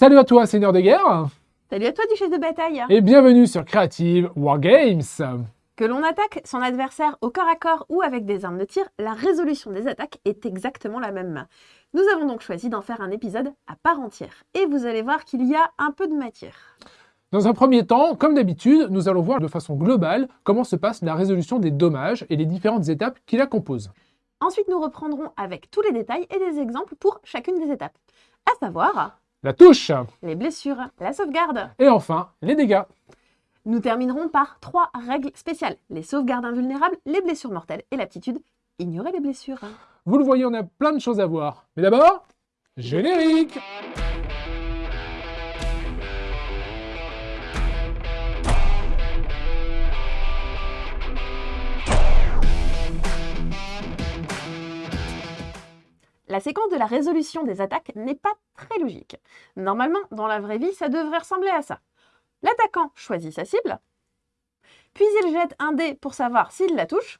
Salut à toi, Seigneur de guerre Salut à toi, Duchesse de bataille Et bienvenue sur Creative Wargames Que l'on attaque son adversaire au corps à corps ou avec des armes de tir, la résolution des attaques est exactement la même. Nous avons donc choisi d'en faire un épisode à part entière. Et vous allez voir qu'il y a un peu de matière. Dans un premier temps, comme d'habitude, nous allons voir de façon globale comment se passe la résolution des dommages et les différentes étapes qui la composent. Ensuite, nous reprendrons avec tous les détails et des exemples pour chacune des étapes. À savoir... La touche Les blessures, la sauvegarde Et enfin, les dégâts Nous terminerons par trois règles spéciales. Les sauvegardes invulnérables, les blessures mortelles et l'aptitude, ignorer les blessures. Vous le voyez, on a plein de choses à voir. Mais d'abord, générique La séquence de la résolution des attaques n'est pas très logique. Normalement, dans la vraie vie, ça devrait ressembler à ça. L'attaquant choisit sa cible, puis il jette un dé pour savoir s'il la touche.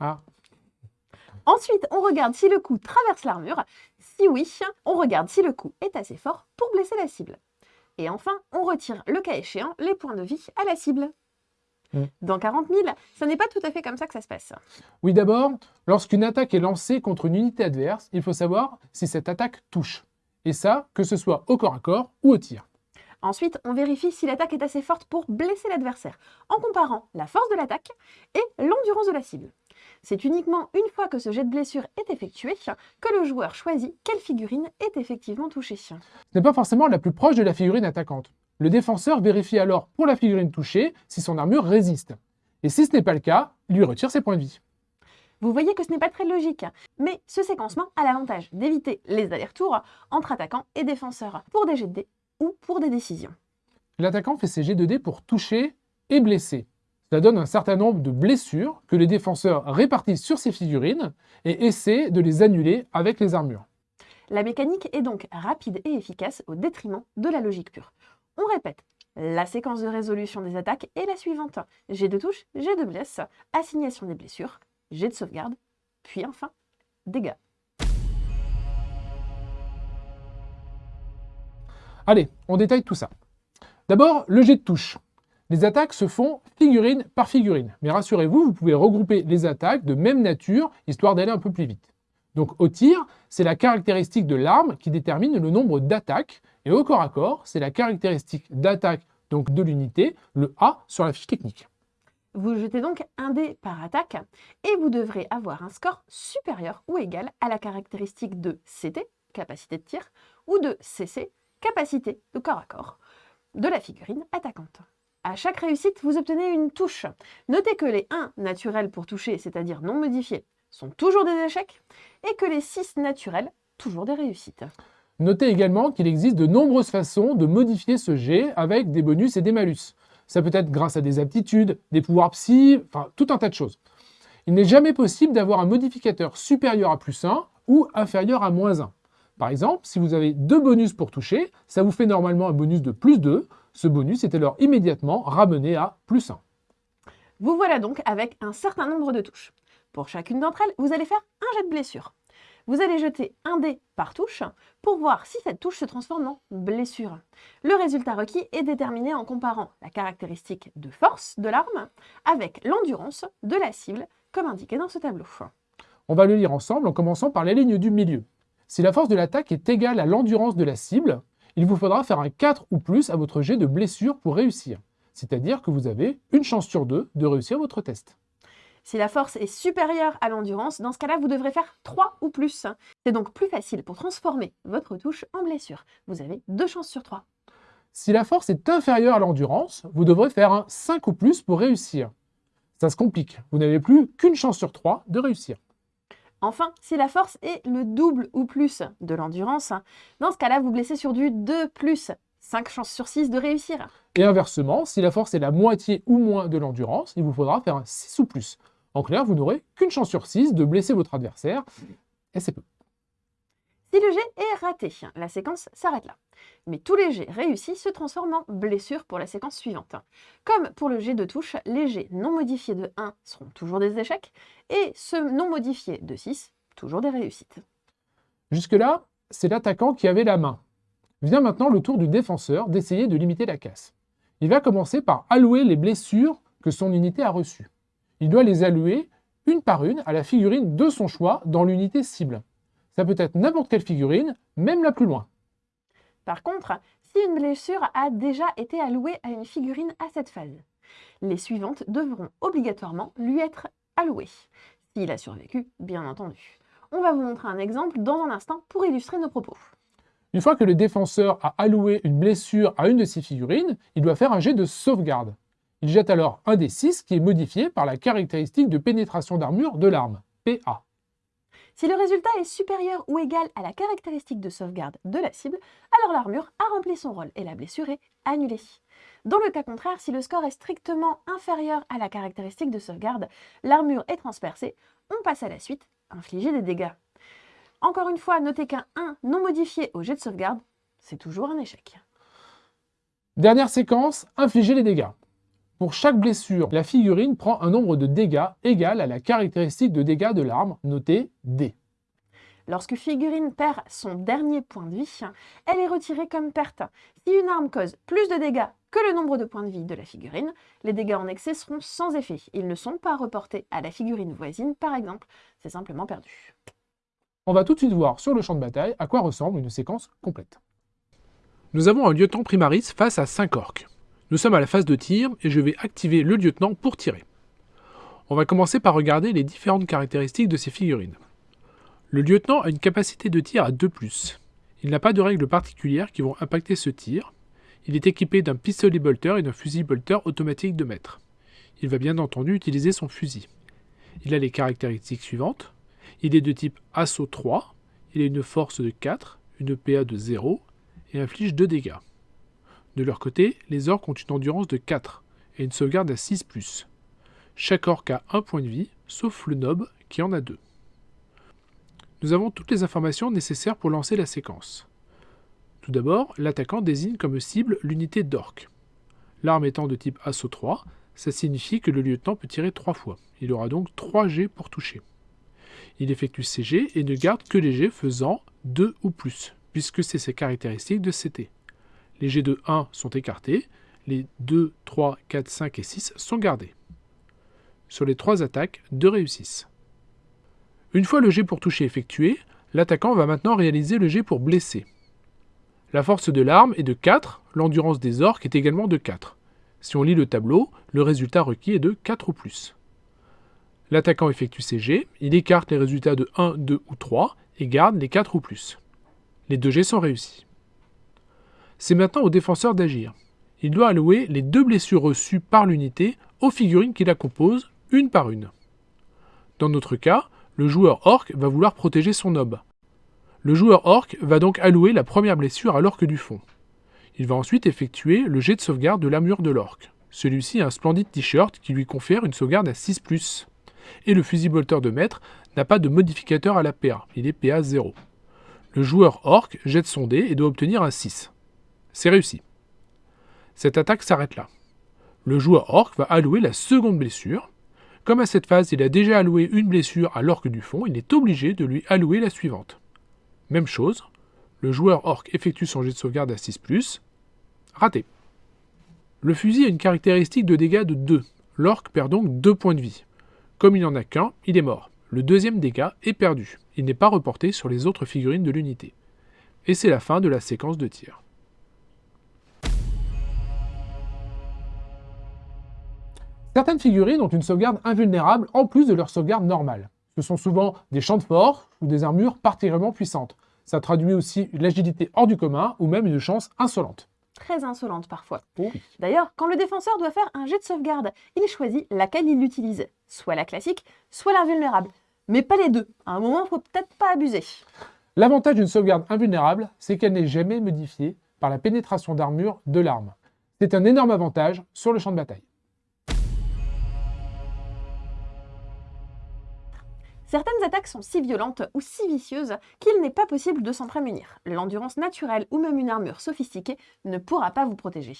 Ah. Ensuite, on regarde si le coup traverse l'armure. Si oui, on regarde si le coup est assez fort pour blesser la cible. Et enfin, on retire, le cas échéant, les points de vie à la cible. Mm. Dans 40 000, ça n'est pas tout à fait comme ça que ça se passe. Oui, d'abord, lorsqu'une attaque est lancée contre une unité adverse, il faut savoir si cette attaque touche. Et ça, que ce soit au corps à corps ou au tir. Ensuite, on vérifie si l'attaque est assez forte pour blesser l'adversaire, en comparant la force de l'attaque et l'endurance de la cible. C'est uniquement une fois que ce jet de blessure est effectué que le joueur choisit quelle figurine est effectivement touchée. Ce n'est pas forcément la plus proche de la figurine attaquante. Le défenseur vérifie alors pour la figurine touchée si son armure résiste. Et si ce n'est pas le cas, il lui retire ses points de vie. Vous voyez que ce n'est pas très logique, mais ce séquencement a l'avantage d'éviter les allers-retours entre attaquants et défenseurs pour des jets de dés ou pour des décisions. L'attaquant fait ses jets de dés pour toucher et blesser. Cela donne un certain nombre de blessures que les défenseurs répartissent sur ces figurines et essaient de les annuler avec les armures. La mécanique est donc rapide et efficace au détriment de la logique pure. On répète, la séquence de résolution des attaques est la suivante. G de touche, G de blesse, assignation des blessures, G de sauvegarde, puis enfin, dégâts. Allez, on détaille tout ça. D'abord, le jet de touche. Les attaques se font figurine par figurine. Mais rassurez-vous, vous pouvez regrouper les attaques de même nature, histoire d'aller un peu plus vite. Donc au tir, c'est la caractéristique de l'arme qui détermine le nombre d'attaques, et au corps à corps, c'est la caractéristique d'attaque donc de l'unité, le A sur la fiche technique. Vous jetez donc un dé par attaque, et vous devrez avoir un score supérieur ou égal à la caractéristique de CT, capacité de tir, ou de CC, capacité de corps à corps, de la figurine attaquante. À chaque réussite, vous obtenez une touche. Notez que les 1 naturels pour toucher, c'est-à-dire non modifiés, sont toujours des échecs, et que les 6 naturels, toujours des réussites. Notez également qu'il existe de nombreuses façons de modifier ce jet avec des bonus et des malus. Ça peut être grâce à des aptitudes, des pouvoirs psy, enfin tout un tas de choses. Il n'est jamais possible d'avoir un modificateur supérieur à plus 1 ou inférieur à moins 1. Par exemple, si vous avez deux bonus pour toucher, ça vous fait normalement un bonus de plus 2. Ce bonus est alors immédiatement ramené à plus 1. Vous voilà donc avec un certain nombre de touches. Pour chacune d'entre elles, vous allez faire un jet de blessure. Vous allez jeter un dé par touche pour voir si cette touche se transforme en blessure. Le résultat requis est déterminé en comparant la caractéristique de force de l'arme avec l'endurance de la cible, comme indiqué dans ce tableau. On va le lire ensemble en commençant par la ligne du milieu. Si la force de l'attaque est égale à l'endurance de la cible, il vous faudra faire un 4 ou plus à votre jet de blessure pour réussir. C'est-à-dire que vous avez une chance sur deux de réussir votre test. Si la force est supérieure à l'endurance, dans ce cas-là, vous devrez faire 3 ou plus. C'est donc plus facile pour transformer votre touche en blessure. Vous avez 2 chances sur 3. Si la force est inférieure à l'endurance, vous devrez faire un 5 ou plus pour réussir. Ça se complique, vous n'avez plus qu'une chance sur 3 de réussir. Enfin, si la force est le double ou plus de l'endurance, dans ce cas-là, vous blessez sur du 2 plus, 5 chances sur 6 de réussir. Et inversement, si la force est la moitié ou moins de l'endurance, il vous faudra faire un 6 ou plus. En clair, vous n'aurez qu'une chance sur 6 de blesser votre adversaire, et c'est peu. Si le jet est raté, la séquence s'arrête là. Mais tous les jets réussis se transforment en blessure pour la séquence suivante. Comme pour le jet de touche, les jets non modifiés de 1 seront toujours des échecs, et ceux non modifiés de 6, toujours des réussites. Jusque-là, c'est l'attaquant qui avait la main. Vient maintenant le tour du défenseur d'essayer de limiter la casse. Il va commencer par allouer les blessures que son unité a reçues. Il doit les allouer une par une à la figurine de son choix dans l'unité cible. Ça peut être n'importe quelle figurine, même la plus loin. Par contre, si une blessure a déjà été allouée à une figurine à cette phase, les suivantes devront obligatoirement lui être allouées. S'il a survécu, bien entendu. On va vous montrer un exemple dans un instant pour illustrer nos propos. Une fois que le défenseur a alloué une blessure à une de ses figurines, il doit faire un jet de sauvegarde. Il jette alors un des 6 qui est modifié par la caractéristique de pénétration d'armure de l'arme, PA. Si le résultat est supérieur ou égal à la caractéristique de sauvegarde de la cible, alors l'armure a rempli son rôle et la blessure est annulée. Dans le cas contraire, si le score est strictement inférieur à la caractéristique de sauvegarde, l'armure est transpercée, on passe à la suite, infliger des dégâts. Encore une fois, notez qu'un 1 non modifié au jet de sauvegarde, c'est toujours un échec. Dernière séquence, infliger les dégâts. Pour chaque blessure, la figurine prend un nombre de dégâts égal à la caractéristique de dégâts de l'arme, notée D. Lorsque figurine perd son dernier point de vie, elle est retirée comme perte. Si une arme cause plus de dégâts que le nombre de points de vie de la figurine, les dégâts en excès seront sans effet. Ils ne sont pas reportés à la figurine voisine, par exemple. C'est simplement perdu. On va tout de suite voir sur le champ de bataille à quoi ressemble une séquence complète. Nous avons un lieutenant primaris face à 5 orques. Nous sommes à la phase de tir et je vais activer le lieutenant pour tirer. On va commencer par regarder les différentes caractéristiques de ces figurines. Le lieutenant a une capacité de tir à 2+. Il n'a pas de règles particulières qui vont impacter ce tir. Il est équipé d'un pistolet bolter et d'un fusil bolter automatique de mètre. Il va bien entendu utiliser son fusil. Il a les caractéristiques suivantes. Il est de type assaut 3, il a une force de 4, une PA de 0 et inflige 2 dégâts. De leur côté, les orques ont une endurance de 4 et une sauvegarde à 6+. Chaque orque a un point de vie, sauf le nob qui en a 2 nous avons toutes les informations nécessaires pour lancer la séquence. Tout d'abord, l'attaquant désigne comme cible l'unité d'orque. L'arme étant de type assaut 3, ça signifie que le lieutenant peut tirer 3 fois. Il aura donc 3 G pour toucher. Il effectue ses G et ne garde que les G faisant 2 ou plus, puisque c'est ses caractéristiques de CT. Les G de 1 sont écartés, les 2, 3, 4, 5 et 6 sont gardés. Sur les 3 attaques, 2 réussissent. Une fois le jet pour toucher effectué, l'attaquant va maintenant réaliser le jet pour blesser. La force de l'arme est de 4, l'endurance des orques est également de 4. Si on lit le tableau, le résultat requis est de 4 ou plus. L'attaquant effectue ses jets, il écarte les résultats de 1, 2 ou 3 et garde les 4 ou plus. Les deux jets sont réussis. C'est maintenant au défenseur d'agir. Il doit allouer les deux blessures reçues par l'unité aux figurines qui la composent, une par une. Dans notre cas, le joueur orc va vouloir protéger son nob. Le joueur orc va donc allouer la première blessure à l'orc du fond. Il va ensuite effectuer le jet de sauvegarde de l'armure de l'orc. Celui-ci a un splendide t-shirt qui lui confère une sauvegarde à 6+. Et le fusil bolter de maître n'a pas de modificateur à la PA, il est PA 0. Le joueur orc jette son dé et doit obtenir un 6. C'est réussi. Cette attaque s'arrête là. Le joueur orc va allouer la seconde blessure, comme à cette phase, il a déjà alloué une blessure à l'orque du fond, il est obligé de lui allouer la suivante. Même chose, le joueur orc effectue son jet de sauvegarde à 6+, raté. Le fusil a une caractéristique de dégâts de 2. L'orc perd donc 2 points de vie. Comme il n'en a qu'un, il est mort. Le deuxième dégât est perdu. Il n'est pas reporté sur les autres figurines de l'unité. Et c'est la fin de la séquence de tir. Certaines figurines ont une sauvegarde invulnérable en plus de leur sauvegarde normale. Ce sont souvent des champs de force ou des armures particulièrement puissantes. Ça traduit aussi l'agilité hors du commun ou même une chance insolente. Très insolente parfois. D'ailleurs, quand le défenseur doit faire un jet de sauvegarde, il choisit laquelle il utilise. Soit la classique, soit l'invulnérable. Mais pas les deux. À un moment, il faut peut-être pas abuser. L'avantage d'une sauvegarde invulnérable, c'est qu'elle n'est jamais modifiée par la pénétration d'armure de l'arme. C'est un énorme avantage sur le champ de bataille. Certaines attaques sont si violentes ou si vicieuses qu'il n'est pas possible de s'en prémunir. L'endurance naturelle ou même une armure sophistiquée ne pourra pas vous protéger.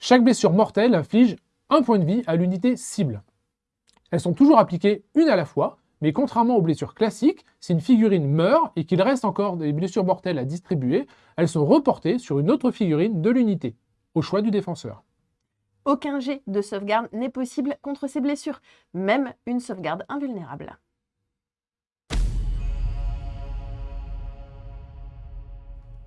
Chaque blessure mortelle inflige un point de vie à l'unité cible. Elles sont toujours appliquées une à la fois, Mais contrairement aux blessures classiques, si une figurine meurt et qu'il reste encore des blessures mortelles à distribuer, elles sont reportées sur une autre figurine de l'unité, au choix du défenseur. Aucun jet de sauvegarde n'est possible contre ces blessures, même une sauvegarde invulnérable.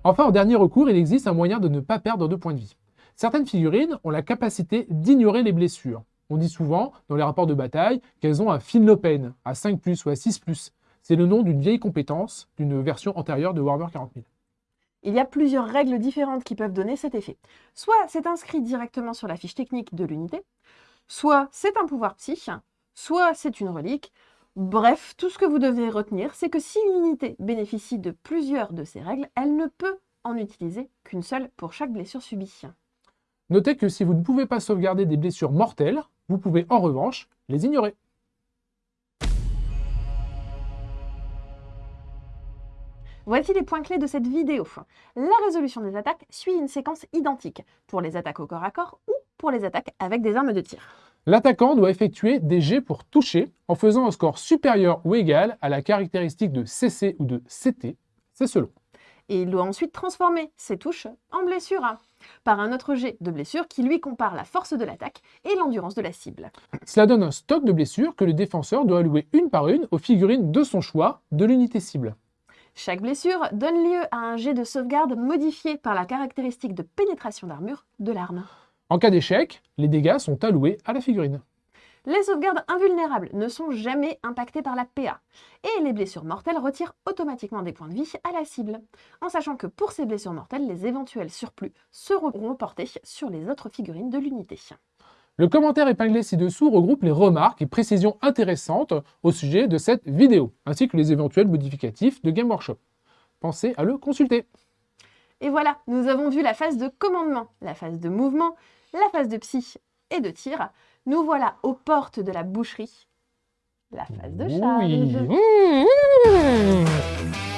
Enfin, en dernier recours, il existe un moyen de ne pas perdre de points de vie. Certaines figurines ont la capacité d'ignorer les blessures. On dit souvent, dans les rapports de bataille, qu'elles ont un Finlopen à 5+, ou à 6+. C'est le nom d'une vieille compétence d'une version antérieure de Warhammer 40 000. Il y a plusieurs règles différentes qui peuvent donner cet effet. Soit c'est inscrit directement sur la fiche technique de l'unité, soit c'est un pouvoir psy, soit c'est une relique. Bref, tout ce que vous devez retenir, c'est que si une unité bénéficie de plusieurs de ces règles, elle ne peut en utiliser qu'une seule pour chaque blessure subie. Notez que si vous ne pouvez pas sauvegarder des blessures mortelles, vous pouvez en revanche les ignorer. Voici les points clés de cette vidéo. La résolution des attaques suit une séquence identique pour les attaques au corps à corps ou pour les attaques avec des armes de tir. L'attaquant doit effectuer des jets pour toucher en faisant un score supérieur ou égal à la caractéristique de CC ou de CT, c'est selon. Et il doit ensuite transformer ses touches en blessures par un autre jet de blessures qui lui compare la force de l'attaque et l'endurance de la cible. Cela donne un stock de blessures que le défenseur doit allouer une par une aux figurines de son choix de l'unité cible. Chaque blessure donne lieu à un jet de sauvegarde modifié par la caractéristique de pénétration d'armure de l'arme. En cas d'échec, les dégâts sont alloués à la figurine. Les sauvegardes invulnérables ne sont jamais impactées par la PA, et les blessures mortelles retirent automatiquement des points de vie à la cible, en sachant que pour ces blessures mortelles, les éventuels surplus seront reportés sur les autres figurines de l'unité. Le commentaire épinglé ci-dessous regroupe les remarques et précisions intéressantes au sujet de cette vidéo, ainsi que les éventuels modificatifs de Game Workshop. Pensez à le consulter. Et voilà, nous avons vu la phase de commandement, la phase de mouvement, la phase de psy et de tir. Nous voilà aux portes de la boucherie, la phase de charge. Oui. Mmh, mmh.